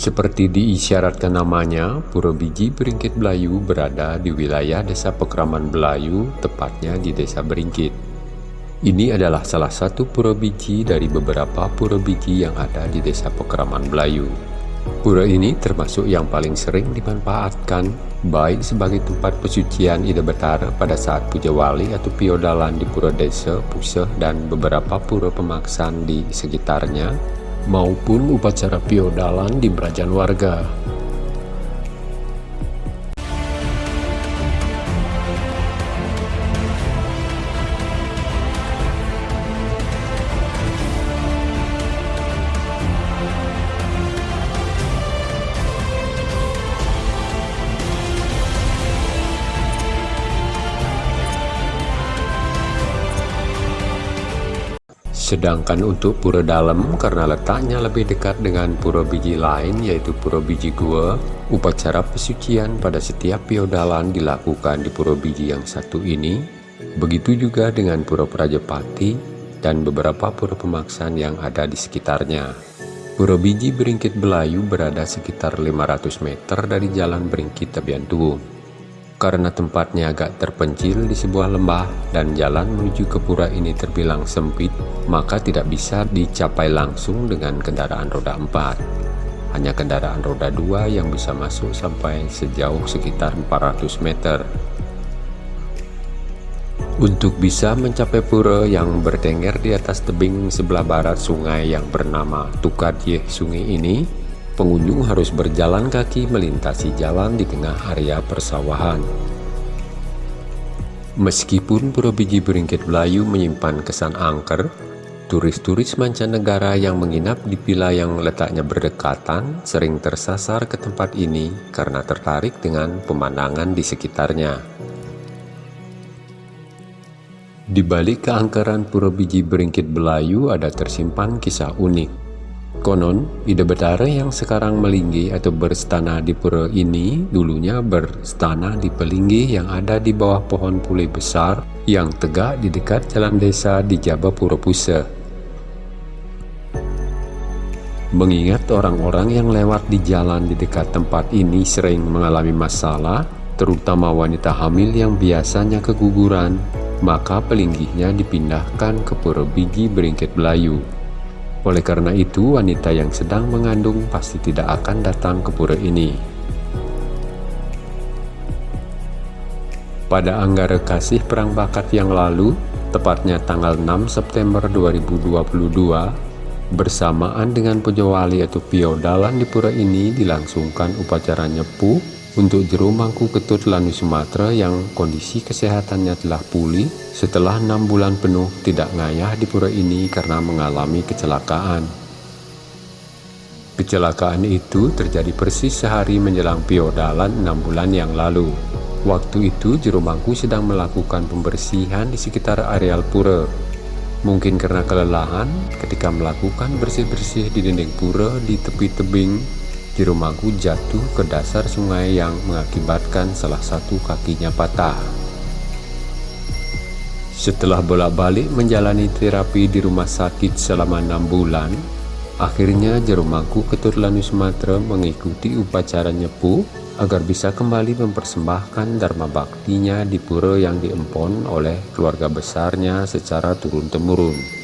Seperti diisyaratkan namanya, Pura Biji Beringkit Belayu berada di wilayah Desa Pekraman Belayu, tepatnya di Desa Beringkit. Ini adalah salah satu pura biji dari beberapa pura biji yang ada di Desa Pekraman Belayu. Pura ini termasuk yang paling sering dimanfaatkan, baik sebagai tempat pesucian Ida Betara pada saat puja wali atau piodalan di Pura Desa, Puseh, dan beberapa pura pemaksaan di sekitarnya, maupun upacara piodalan di Berajan warga. Sedangkan untuk pura dalam karena letaknya lebih dekat dengan pura biji lain yaitu pura biji gua, upacara pesucian pada setiap piodalan dilakukan di pura biji yang satu ini, begitu juga dengan pura Prajapati dan beberapa pura pemaksaan yang ada di sekitarnya. Pura biji Beringkit Belayu berada sekitar 500 meter dari jalan Beringkit Tabian Tuwung. Karena tempatnya agak terpencil di sebuah lembah dan jalan menuju ke pura ini terbilang sempit, maka tidak bisa dicapai langsung dengan kendaraan roda 4. Hanya kendaraan roda 2 yang bisa masuk sampai sejauh sekitar 400 meter. Untuk bisa mencapai pura yang bertengger di atas tebing sebelah barat sungai yang bernama Tukadyeh Sungai ini, pengunjung harus berjalan kaki melintasi jalan di tengah area persawahan. Meskipun Pura Biji Beringkit Belayu menyimpan kesan angker, turis-turis mancanegara yang menginap di villa yang letaknya berdekatan sering tersasar ke tempat ini karena tertarik dengan pemandangan di sekitarnya. Di balik keangkeran Pura Biji Beringkit Belayu ada tersimpan kisah unik. Konon, Ida Betara yang sekarang melinggi atau berstana di pura ini dulunya berstana di pelinggi yang ada di bawah pohon pule besar yang tegak di dekat jalan desa di Jabapura Pusa. Mengingat orang-orang yang lewat di jalan di dekat tempat ini sering mengalami masalah, terutama wanita hamil yang biasanya keguguran, maka pelinggihnya dipindahkan ke Pura Biji Beringkit Belayu. Oleh karena itu, wanita yang sedang mengandung pasti tidak akan datang ke pura ini. Pada Anggara Kasih Perang Bakat yang lalu, tepatnya tanggal 6 September 2022, bersamaan dengan Pujawali atau Piodalan di pura ini dilangsungkan upacara nyepu untuk jeru mangku ketut lani Sumatera yang kondisi kesehatannya telah pulih setelah enam bulan penuh tidak ngayah di pura ini karena mengalami kecelakaan. Kecelakaan itu terjadi persis sehari menjelang piodalan enam bulan yang lalu. Waktu itu jeru mangku sedang melakukan pembersihan di sekitar areal pura. Mungkin karena kelelahan ketika melakukan bersih-bersih di dinding pura di tepi tebing Jiromagu jatuh ke dasar sungai yang mengakibatkan salah satu kakinya patah. Setelah bolak-balik menjalani terapi di rumah sakit selama enam bulan, akhirnya Jeromagu Keturlani Sumatera mengikuti upacara nyepu agar bisa kembali mempersembahkan Dharma Baktinya di pura yang diempon oleh keluarga besarnya secara turun-temurun.